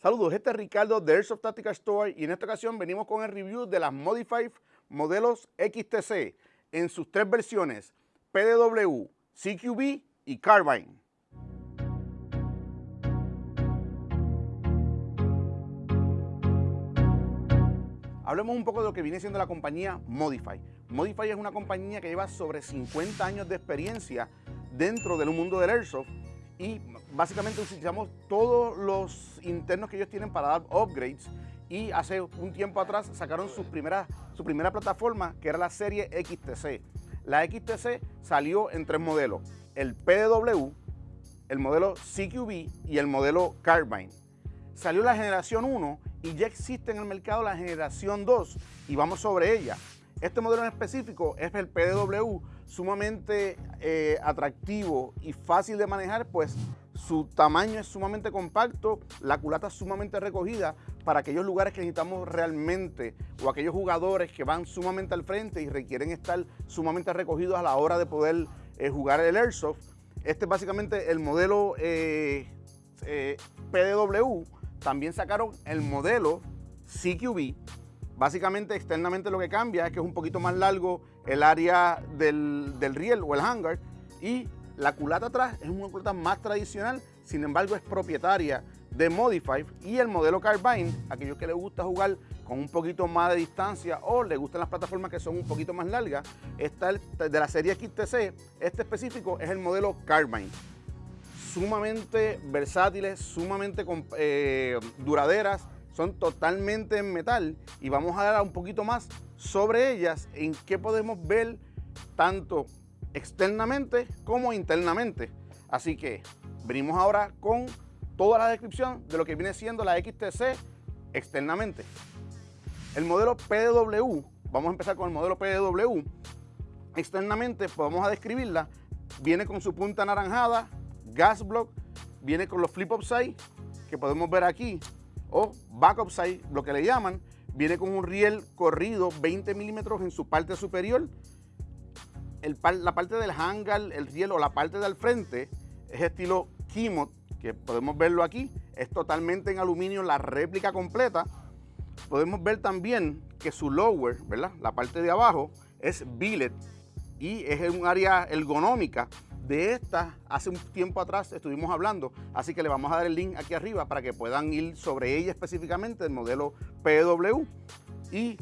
Saludos, este es Ricardo de Airsoft Tactical Store y en esta ocasión venimos con el review de las Modified modelos XTC en sus tres versiones PDW, CQB y Carbine. Hablemos un poco de lo que viene siendo la compañía Modify. Modify es una compañía que lleva sobre 50 años de experiencia dentro del mundo del Airsoft y básicamente utilizamos todos los internos que ellos tienen para dar upgrades y hace un tiempo atrás sacaron su primera, su primera plataforma que era la serie XTC. La XTC salió en tres modelos, el PDW, el modelo CQB y el modelo Carbine. Salió la generación 1 y ya existe en el mercado la generación 2 y vamos sobre ella. Este modelo en específico es el PDW, sumamente eh, atractivo y fácil de manejar, pues su tamaño es sumamente compacto, la culata es sumamente recogida para aquellos lugares que necesitamos realmente o aquellos jugadores que van sumamente al frente y requieren estar sumamente recogidos a la hora de poder eh, jugar el Airsoft. Este es básicamente el modelo eh, PDW. También sacaron el modelo CQB, Básicamente, externamente lo que cambia es que es un poquito más largo el área del, riel o el hangar y la culata atrás es una culata más tradicional, sin embargo es propietaria de Modify y el modelo Carbine, aquellos que les gusta jugar con un poquito más de distancia o les gustan las plataformas que son un poquito más largas, está de la serie XTC, este específico es el modelo Carbine. Sumamente versátiles, sumamente eh, duraderas, son totalmente en metal y vamos a dar un poquito más sobre ellas en qué podemos ver tanto externamente como internamente. Así que venimos ahora con toda la descripción de lo que viene siendo la XTC externamente. El modelo PDW, vamos a empezar con el modelo PDW. Externamente, pues vamos a describirla. Viene con su punta anaranjada, gas block, viene con los flip upside que podemos ver aquí o backup side, lo que le llaman, viene con un riel corrido 20 milímetros en su parte superior. la parte del hangar, el riel o la parte del frente es estilo Kimot, que podemos verlo aquí. Es totalmente en aluminio la réplica completa. Podemos ver también que su lower, ¿verdad? La parte de abajo es billet y es un área ergonómica de esta, hace un tiempo atrás estuvimos hablando, así que le vamos a dar el link aquí arriba para que puedan ir sobre ella específicamente, el modelo PW. Y,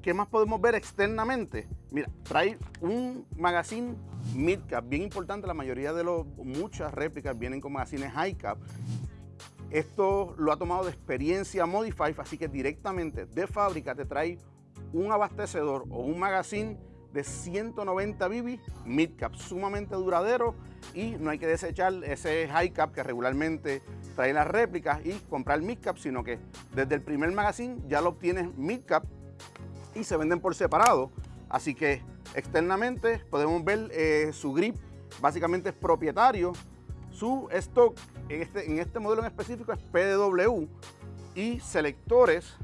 ¿qué más podemos ver externamente? Mira, trae un magazine mid-cap, bien importante, la mayoría de los, muchas réplicas vienen con magazines high-cap. Esto lo ha tomado de experiencia Modify, así que directamente de fábrica te trae un abastecedor o un magazine de 190 BB mid cap, sumamente duradero y no hay que desechar ese high cap que regularmente trae las réplicas y comprar mid cap, sino que desde el primer magazine ya lo obtienes mid cap y se venden por separado. Así que externamente podemos ver eh, su grip, básicamente es propietario. Su stock en este, en este modelo en específico es PDW y selectores,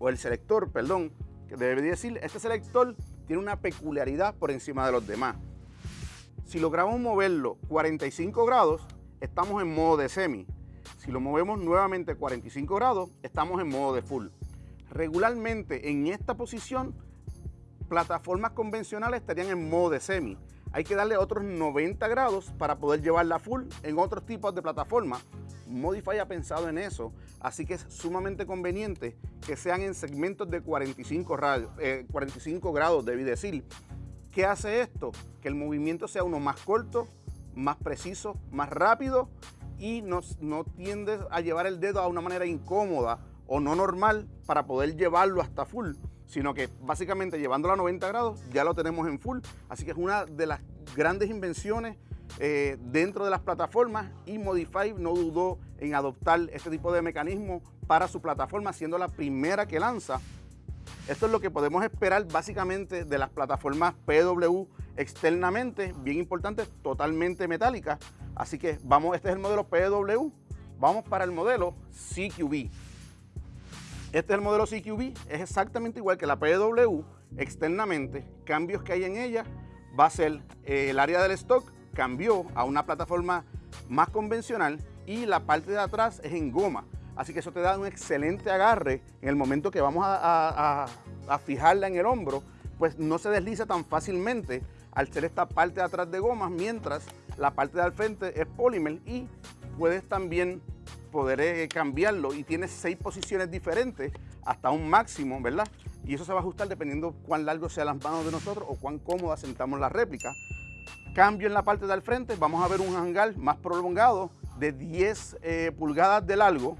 o el selector, perdón, debería decir, este selector tiene una peculiaridad por encima de los demás. Si logramos moverlo 45 grados, estamos en modo de semi. Si lo movemos nuevamente 45 grados, estamos en modo de full. Regularmente en esta posición, plataformas convencionales estarían en modo de semi. Hay que darle otros 90 grados para poder llevarla full en otros tipos de plataformas Modify ha pensado en eso, así que es sumamente conveniente que sean en segmentos de 45, 45 grados, debí decir. ¿Qué hace esto? Que el movimiento sea uno más corto, más preciso, más rápido y no, no tiende a llevar el dedo a una manera incómoda o no normal para poder llevarlo hasta full, sino que básicamente llevándolo a 90 grados ya lo tenemos en full. Así que es una de las grandes invenciones eh, dentro de las plataformas y Modify no dudó en adoptar este tipo de mecanismo para su plataforma, siendo la primera que lanza. Esto es lo que podemos esperar básicamente de las plataformas PW externamente, bien importante, totalmente metálicas. Así que vamos, este es el modelo PW, vamos para el modelo CQB. Este es el modelo CQB, es exactamente igual que la PW externamente. Cambios que hay en ella va a ser eh, el área del stock cambió a una plataforma más convencional y la parte de atrás es en goma. Así que eso te da un excelente agarre en el momento que vamos a, fijarla en el hombro, pues no se desliza tan fácilmente al ser esta parte de atrás de gomas, mientras la parte de al frente es polímer y puedes también poder eh, cambiarlo y tiene seis posiciones diferentes hasta un máximo, ¿verdad? Y eso se va a ajustar dependiendo cuán largo sean las manos de nosotros o cuán cómoda sentamos la réplica. Cambio en la parte del frente, vamos a ver un hangar más prolongado de 10 eh, pulgadas de largo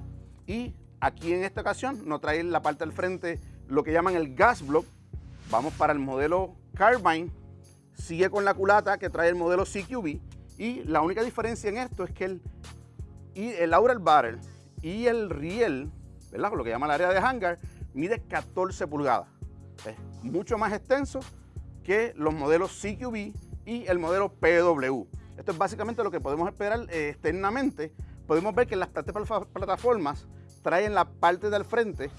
y aquí en esta ocasión nos trae la parte del frente lo que llaman el gas block. Vamos para el modelo Carbine, sigue con la culata que trae el modelo CQB y la única diferencia en esto es que el, y el Aural Barrel y el riel, ¿verdad? lo que llama el área de hangar, mide 14 pulgadas. Es mucho más extenso que los modelos CQB y el modelo PW. Esto es básicamente lo que podemos esperar eh, externamente. Podemos ver que las plataformas traen la parte del frente.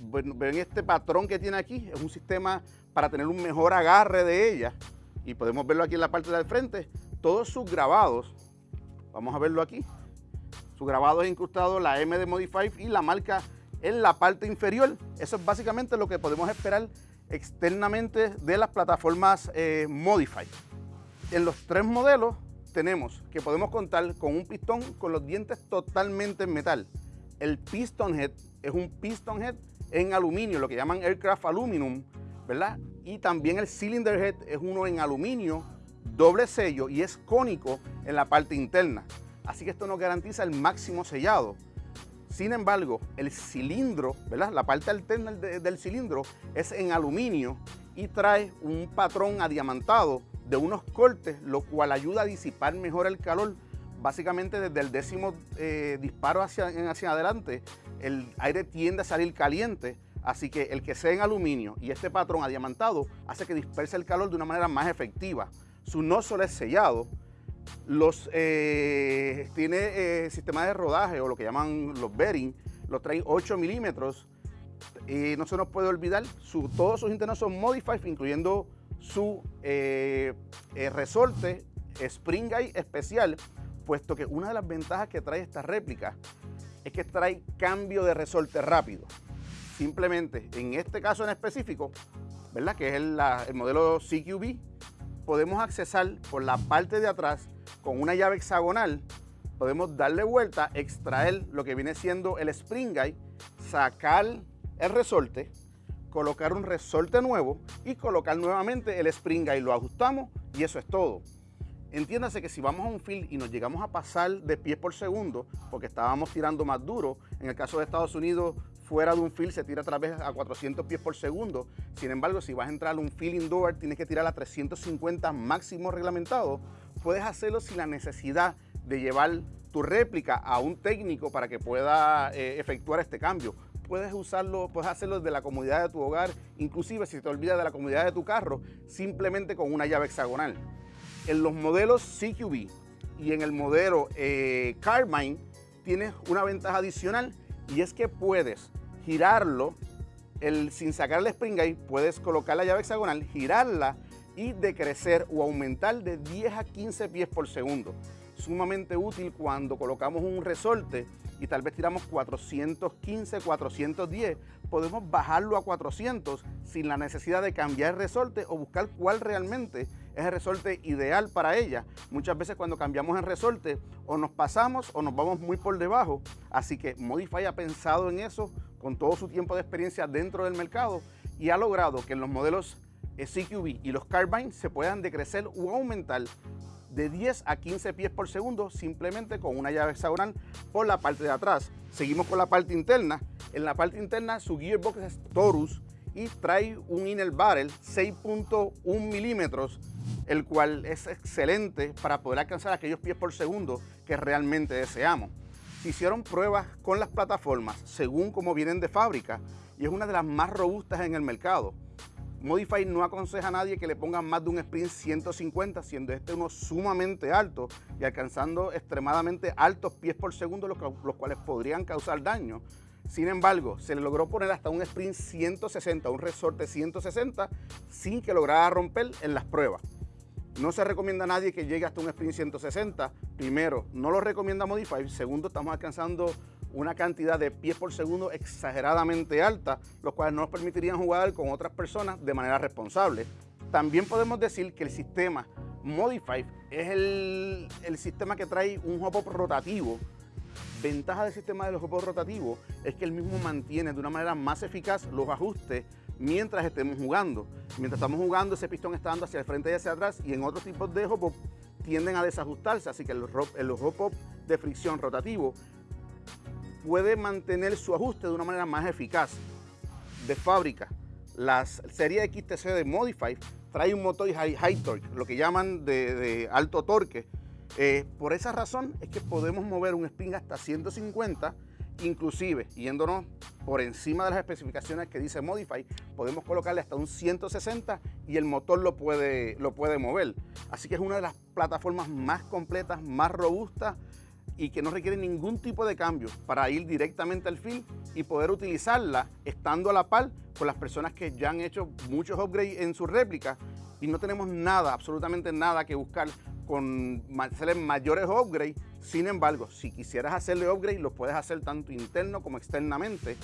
ven este patrón que tiene aquí, es un sistema para tener un mejor agarre de ella. Y podemos verlo aquí en la parte del frente. Todos sus grabados, vamos a verlo aquí. Su grabado es incrustado la M de Modify y la marca en la parte inferior. Eso es básicamente lo que podemos esperar externamente de las plataformas eh, Modify. En los tres modelos tenemos que podemos contar con un pistón con los dientes totalmente en metal. El piston head es un piston head en aluminio, lo que llaman aircraft aluminum, ¿verdad? Y también el cylinder head es uno en aluminio, doble sello y es cónico en la parte interna. Así que esto nos garantiza el máximo sellado. Sin embargo, el cilindro, ¿verdad? La parte alterna del cilindro es en aluminio y trae un patrón adiamantado de unos cortes, lo cual ayuda a disipar mejor el calor. Básicamente desde el décimo eh, disparo hacia, hacia adelante, el aire tiende a salir caliente, así que el que sea en aluminio y este patrón adiamantado hace que disperse el calor de una manera más efectiva. Su nozzle es sellado, los, eh, tiene eh, sistema de rodaje o lo que llaman los bearing, los trae 8 milímetros y no se nos puede olvidar, su, todos sus internos son modified, incluyendo su eh, resorte Spring Guide especial, puesto que una de las ventajas que trae esta réplica es que trae cambio de resorte rápido. Simplemente, en este caso en específico, ¿verdad? que es el, el modelo CQB, podemos accesar por la parte de atrás con una llave hexagonal podemos darle vuelta, extraer lo que viene siendo el spring guide, sacar el resorte, colocar un resorte nuevo y colocar nuevamente el spring guide. Lo ajustamos y eso es todo. Entiéndase que si vamos a un field y nos llegamos a pasar de pies por segundo, porque estábamos tirando más duro, en el caso de Estados Unidos, fuera de un field se tira a través a 400 pies por segundo. Sin embargo, si vas a entrar a un field indoor, tienes que tirar a 350 máximo reglamentado puedes hacerlo sin la necesidad de llevar tu réplica a un técnico para que pueda eh, efectuar este cambio. Puedes usarlo, puedes hacerlo desde la comodidad de tu hogar, inclusive si te olvidas de la comodidad de tu carro, simplemente con una llave hexagonal. En los modelos CQB y en el modelo eh, Carmine tienes una ventaja adicional y es que puedes girarlo el, sin sacar el spring guide, puedes colocar la llave hexagonal, girarla y decrecer o aumentar de 10 a 15 pies por segundo. Sumamente útil cuando colocamos un resorte y tal vez tiramos 415, 410, podemos bajarlo a 400 sin la necesidad de cambiar el resorte o buscar cuál realmente es el resorte ideal para ella. Muchas veces cuando cambiamos el resorte o nos pasamos o nos vamos muy por debajo. Así que Modify ha pensado en eso con todo su tiempo de experiencia dentro del mercado y ha logrado que en los modelos CQB y los Carbine se puedan decrecer o aumentar de 10 a 15 pies por segundo simplemente con una llave hexagonal por la parte de atrás. Seguimos con la parte interna. En la parte interna su gearbox es Torus y trae un inner barrel 6.1 milímetros, el cual es excelente para poder alcanzar aquellos pies por segundo que realmente deseamos. Se hicieron pruebas con las plataformas según como vienen de fábrica y es una de las más robustas en el mercado. Modify no aconseja a nadie que le pongan más de un sprint 150, siendo este uno sumamente alto y alcanzando extremadamente altos pies por segundo, los, cuales podrían causar daño. Sin embargo, se le logró poner hasta un sprint 160, un resorte 160, sin que lograra romper en las pruebas. No se recomienda a nadie que llegue hasta un sprint 160. Primero, no lo recomienda Modify. Segundo, estamos alcanzando una cantidad de pies por segundo exageradamente alta, los cuales no nos permitirían jugar con otras personas de manera responsable. También podemos decir que el sistema Modify es el, sistema que trae un hop rotativo. Ventaja del sistema de los hop rotativos es que el mismo mantiene de una manera más eficaz los ajustes mientras estemos jugando. Mientras estamos jugando, ese pistón está dando hacia el frente y hacia atrás y en otros tipos de hop tienden a desajustarse, así que el, el hop de fricción rotativo puede mantener su ajuste de una manera más eficaz. De fábrica, la serie XTC de Modify trae un motor high, high torque, lo que llaman de, alto torque. Eh, por esa razón es que podemos mover un spin hasta 150 Inclusive, yéndonos por encima de las especificaciones que dice Modify, podemos colocarle hasta un 160 y el motor lo puede, lo puede mover. Así que es una de las plataformas más completas, más robustas y que no requiere ningún tipo de cambio para ir directamente al fin y poder utilizarla estando a la par con las personas que ya han hecho muchos upgrades en su réplica y no tenemos nada, absolutamente nada que buscar con hacerle mayores upgrades. Sin embargo, si quisieras hacerle upgrade, lo puedes hacer tanto interno como externamente.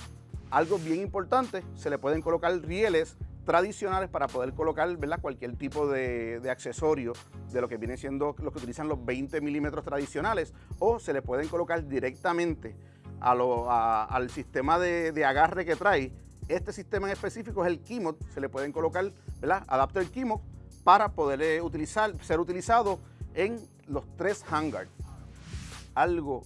Algo bien importante, se le pueden colocar rieles tradicionales para poder colocar ¿verdad? cualquier tipo de, accesorio de lo que viene siendo lo que utilizan los 20 milímetros tradicionales o se le pueden colocar directamente al sistema de, agarre que trae. Este sistema en específico es el Keymod, se le pueden colocar ¿verdad? adapter Keymod para poder utilizar, ser utilizado en los tres hangars. Algo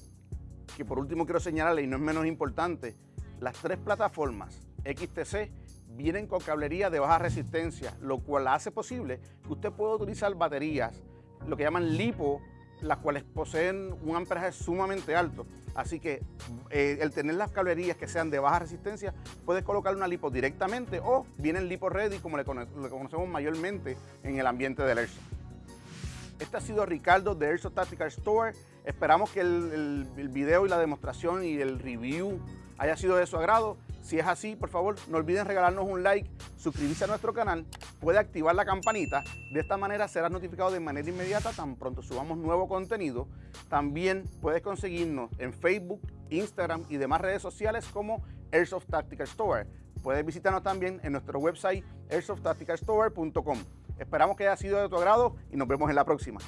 que por último quiero señalarle y no es menos importante, las tres plataformas XTC vienen con cablería de baja resistencia, lo cual hace posible que usted pueda utilizar baterías, lo que llaman LiPo, las cuales poseen un amperaje sumamente alto. Así que eh, el tener las cablerías que sean de baja resistencia, puedes colocar una lipo directamente o vienen lipo ready como le, conocemos mayormente en el ambiente del Airsoft. Este ha sido Ricardo de Airsoft Tactical Store. Esperamos que el, video y la demostración y el review haya sido de su agrado. Si es así, por favor, no olviden regalarnos un like, suscribirse a nuestro canal, puede activar la campanita. De esta manera serás notificado de manera inmediata tan pronto subamos nuevo contenido. También puedes conseguirnos en Facebook, Instagram y demás redes sociales como Airsoft Tactical Store. Puedes visitarnos también en nuestro website airsofttacticalstore.com. Esperamos que haya sido de tu agrado y nos vemos en la próxima.